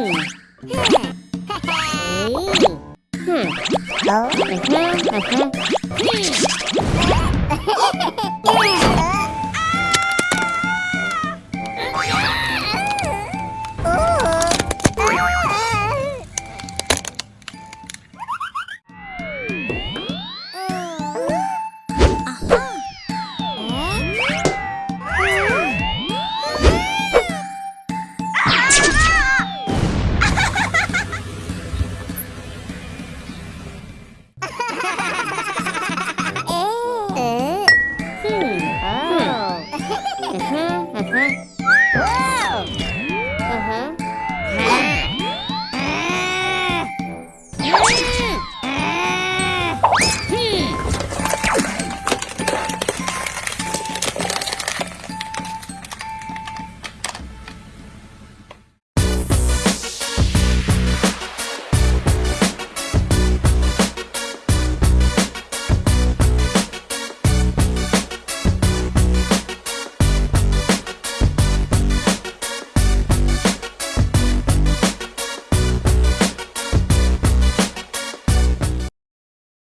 Oh. Whoa!